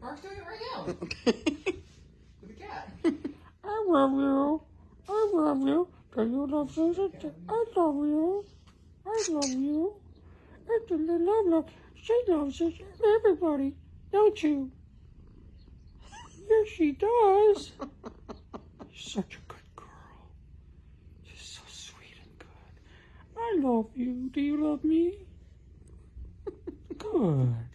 Mark's doing it right now. With the cat. I love you. I love you. Do you love Susan? I love you. I love you. I do love love. She loves us, everybody, don't you? Yes, she does. Such a good girl. She's so sweet and good. I love you. Do you love me? Good.